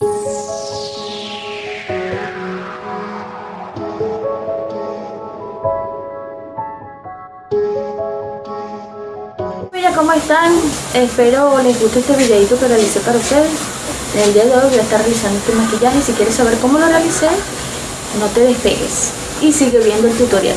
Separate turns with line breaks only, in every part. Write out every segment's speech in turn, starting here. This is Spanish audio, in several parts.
Hola, ¿cómo están? Espero les guste este videito que realicé para ustedes. En el día de hoy voy a estar realizando este maquillaje. Si quieres saber cómo lo realicé, no te despegues y sigue viendo el tutorial.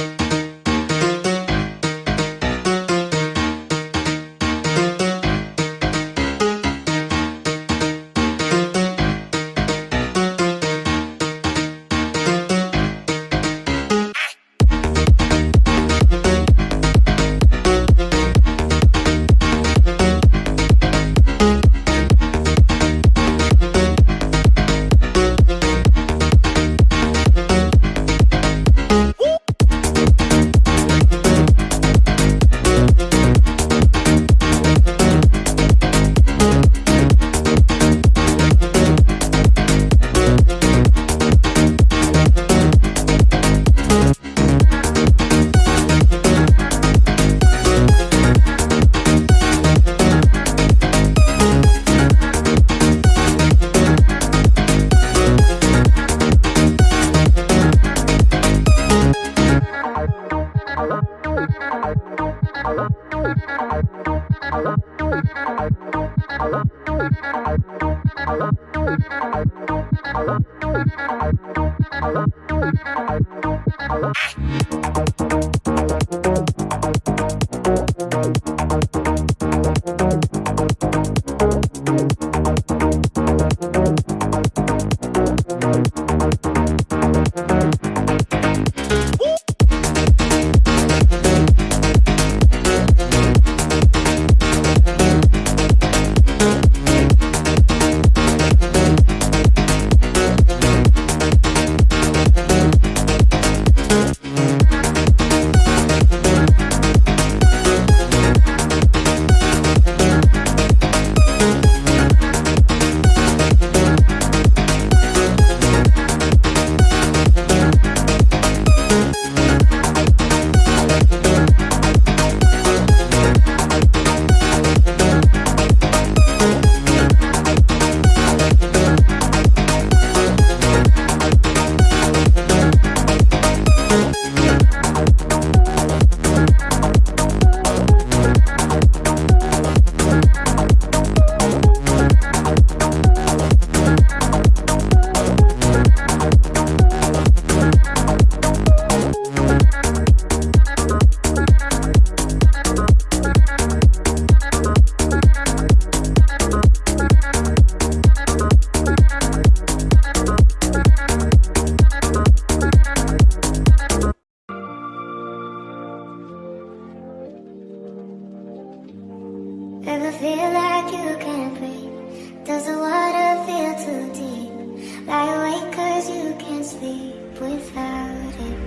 Ever feel like you can't breathe? Does the water feel too deep? Lie awake cause you can't sleep without it.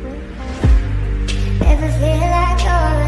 Ever feel like you're